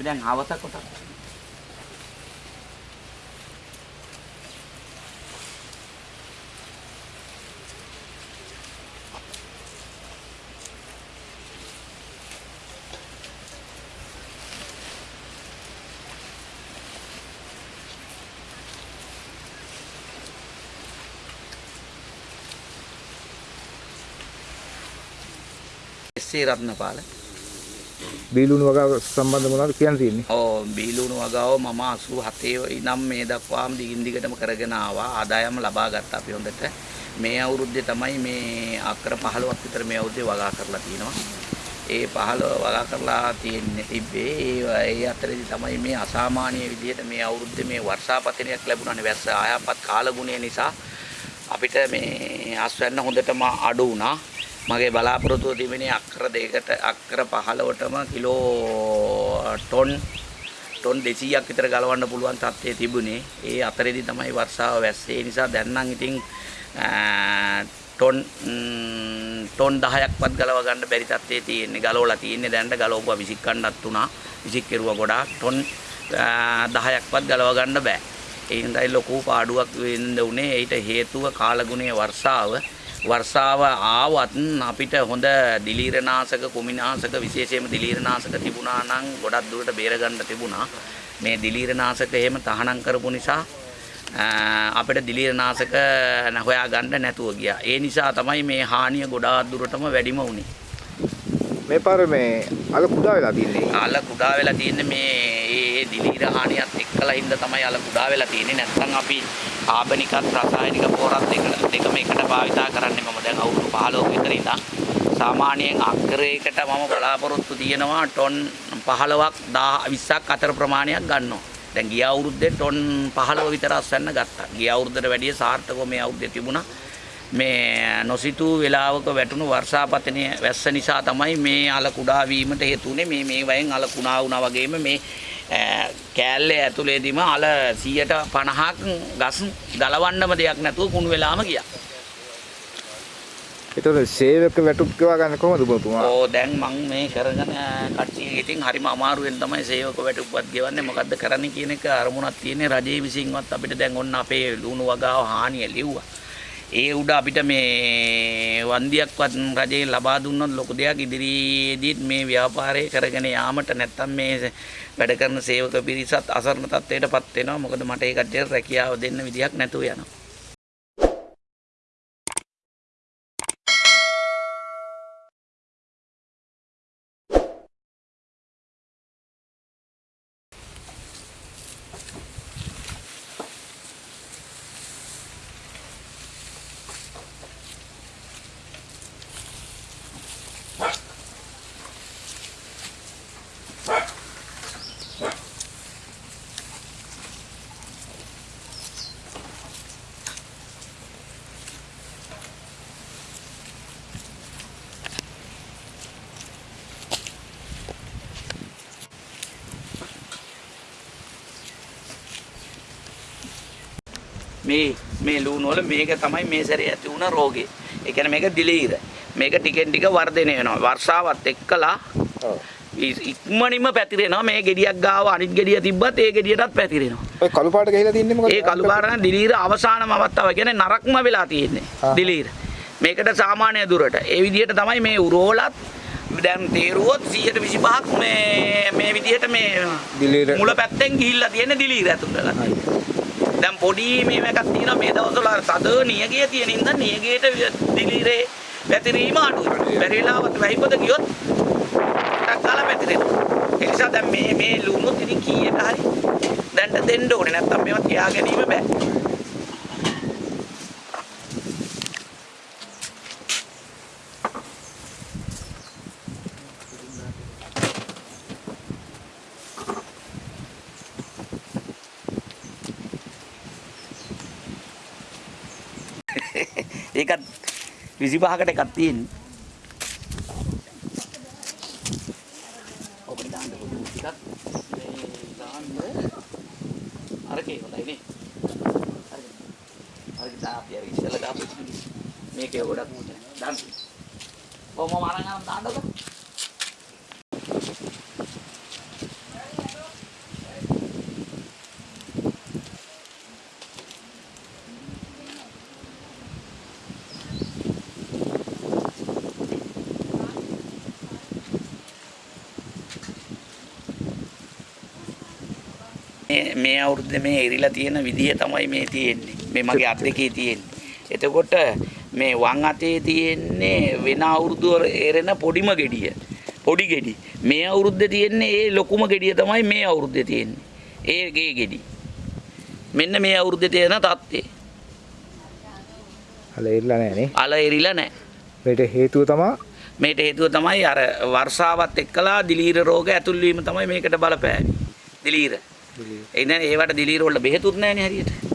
අපි දැන් හවස කොට එස්සේ රත්නපාල බීලුණු වගාව සම්බන්ධ මොනවද කියන්න තියෙන්නේ? ඕ බීලුණු වගාව මම 87 ඉනම් මේ දක්වාම දිගින් දිගටම කරගෙන ආවා. ආදායම ලබා ගත්තා අපි හොඳට. මේ අවුරුද්දේ තමයි මේ අක්කර 15ක් විතර මේ අවුරුද්දේ වගා කරලා තිනවා ඒ 15 වගා කරලා තියෙන්නේ තිබ්බේ ඒ ඒ අතරේදී තමයි මේ අසාමාන්‍ය විදිහට මේ අවුරුද්දේ මේ වර්ෂාපතනයක් ලැබුණානේ වැස්ස ආයාපත් කාලගුණය නිසා අපිට මේ අස්වැන්න හොඳටම අඩු වුණා. මගේ බලාපොරොත්තුව තිබෙනේ අක්කර දෙකකට අක්කර 15ටම කිලෝ ටොන් ටොන් 200ක් විතර ගලවන්න පුළුවන් තත්ත්වයේ තිබුණේ. ඒ අතරේදී තමයි වර්ෂාව වැස්සේ. ඒ නිසා දැන් නම් ඉතින් ටොන් ටොන් 10ක්වත් ගලව ගන්න බැරි තත්ත්වයේ තියෙන්නේ. ගලවලා තියෙන්නේ දැන්ට ගලවපුවා විසික් ගන්නත් උනා. විසික් කෙරුවා ගොඩාක් ටොන් 10ක්වත් ගලව ගන්න බෑ. ඒ හින්දායි ලොකු පාඩුවක් වෙන්න උනේ. ඒට හේතුව කාලගුණයේ වර්ෂාව. වර්ෂාව ආවත් අපිට හොඳ දිලීරනාශක කුමිනාශක විශේෂයෙන්ම දිලීරනාශක තිබුණා නම් ගොඩක් දුරට බේර ගන්න තිබුණා. මේ දිලීරනාශක එහෙම තහනම් කරපු නිසා අපිට දිලීරනාශක හොයා ගන්න නැතුව ගියා. ඒ නිසා තමයි මේ හානිය ගොඩාක් දුරටම වැඩිම වුනේ. මේ පාර මේ අල කුඩා වෙලා තින්නේ. අල කුඩා වෙලා තියෙන්නේ මේ ඒ දිලීර හානියත් එක්කලා හින්දා තමයි අල කුඩා වෙලා තියෙන්නේ. නැත්නම් අපි කාබනිකත් රසායනික පොරත් දෙක දෙකම එකට භාවිතා කරන්නේ මම දැන් අවුරුදු 15ක විතර ඉඳන් සාමාන්‍යයෙන් අක්කරයකට මම බලාපොරොත්තු තියෙනවා ටොන් 15ක් 20ක් අතර ප්‍රමාණයක් ගන්නවා. දැන් ගිය අවුරුද්දේ ටොන් 15 විතර අස්වැන්න ගත්තා. ගිය අවුරුද්දට වැඩිය සාර්ථකව මේ අවුරුද්දේ තිබුණා. මේ නොසිතූ වෙලාවක වැටුණු වර්ෂාපතනය වැස්ස නිසා තමයි මේ අල කුඩා වීමට හේතු වුනේ මේ මේ වයෙන් අල කුණා වුණා වගේම මේ කෑල්ලේ ඇතුලේදීම අල 150ක් ගස් ගලවන්නම දෙයක් නැතුව කුණු වෙලාම ගියා. ඒතකොට සේවක වැටුප් ගෙවා ගන්න කොහොමද ඔබතුමා? ඕ දැන් මම මේ කරගෙන කට්ටිය ඉතින් හරිම අමාරුවෙන් තමයි සේවක වැටුප්පත් ගෙවන්නේ මොකද්ද කරන්නේ කියන එක අරමුණක් තියෙන්නේ රජයේ විසින්වත් අපිට දැන් ඔන්න අපේ ලුණු වගාව හානිය ලිව්වා. ඒ උඩ අපිට මේ වන්දියක්වත් රජයෙන් ලබා දුන්නොත් ලොකු දෙයක් ඉදිරියේදීත් මේ ව්‍යාපාරය කරගෙන යාමට නැත්තම් මේ වැඩ කරන සේවක පිරිසත් අසරණ තත්ත්වයටපත් වෙනවා. මොකද මට ඒ කට්ටියට රැකියාව දෙන්න විදියක් නැතුව යනවා. මේ මේ ලුණු වල මේක තමයි මේ සැරේ ඇති වුණ රෝගේ. ඒ කියන්නේ මේක දිලීර. මේක ටිකෙන් ටික වර්ධනය වෙනවා. වර්ෂාවත් එක්කලා. ඉක්මනින්ම පැතිරෙනවා. මේ ගෙඩියක් ගාව අනිත් ගෙඩිය තිබ්බත් ඒ ගෙඩියටත් පැතිරෙනවා. ඔය කළු පාට ගහලා තින්නේ මොකද? ඒ කළු පාට නම් දිලීර අවසානම අවස්ථාව කියන්නේ නරක්ම වෙලා තියෙන්නේ. දිලීර. මේකට සාමාන්‍ය දුරට. ඒ විදිහට තමයි මේ උරෝලත් දැන් තේරුවොත් 125ක් මේ මේ විදිහට මේ මුල පැත්තෙන් ගිහිල්ලා තියෙන දිලීර ඇතුළට. දැන් පොඩි මේ එකක් තියෙනවා මේ දවස්වල තද නියගිය තියෙන ඉඳන් නියගියට දිලීරේ පැතිරීම අඩුයි. බැරි වෙලාවත් වැහිපොද ගියොත් ටක් ගාලා පැතිරෙනවා. ඒ නිසා දැන් මේ මේ ලුණු ඉතින් කීයට හරි දැන්ට දෙන්න ඕනේ නැත්තම් මේවා තියා ගැනීම බෑ. ඒකත් 25කට එකක් තියෙන්නේ. ඔබ දාන්න පොඩි ටිකක් මේ දාන්න අරකේ හොඳයි නේ. හරි. හරි දාපිය ඉස්සෙල්ලා දාපු මේකේ ගොඩක් මුද. දාන්න. ඔව් මම අරන් යනවා දාන්නකෝ. මේ- අවුරුද්දේ මේ එරිලා තියෙන විදිය තමයි මේ තියෙන්නේ. මේ මගේ අත් දෙකේ තියෙන්නේ. එතකොට මේ වම් අතේ තියෙන්නේ වෙන අවුරුදු එරෙන පොඩිම ගෙඩිය. පොඩි ගෙඩි. මේ අවුරුද්දේ තියෙන්නේ ඒ ලොකුම ගෙඩිය තමයි මේ අවුරුද්දේ තියෙන්නේ. ඒ ගේ ගෙඩි. මෙන්න මේ අවුරුද්දේ තියෙන තත්ත්වය. අල ඉරලා නැහැ නේ. අල එරිලා නැහැ. මේට හේතුව තමයි මේට හේතුව තමයි අර වර්ෂාවත් එක්කලා දිලීර රෝග ඇතුල් වීම තමයි මේකට බලපෑවේ. දිලීර. එහෙනම් ඒවට දිලීර වල බෙහෙතුත් නැහැනේ හරියට.